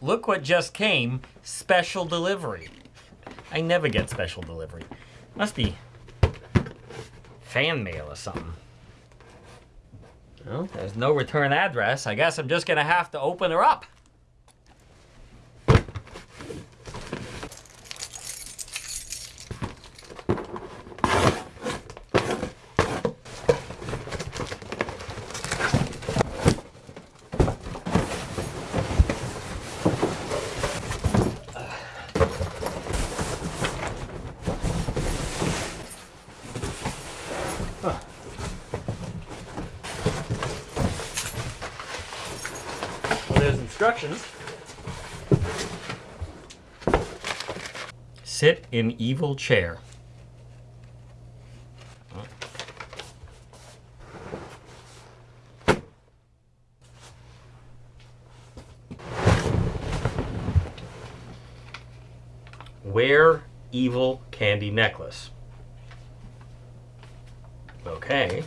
look what just came. Special delivery. I never get special delivery. Must be fan mail or something. Well, there's no return address. I guess I'm just gonna have to open her up. Well, there's instructions. Sit in evil chair. Wear evil candy necklace. Okay.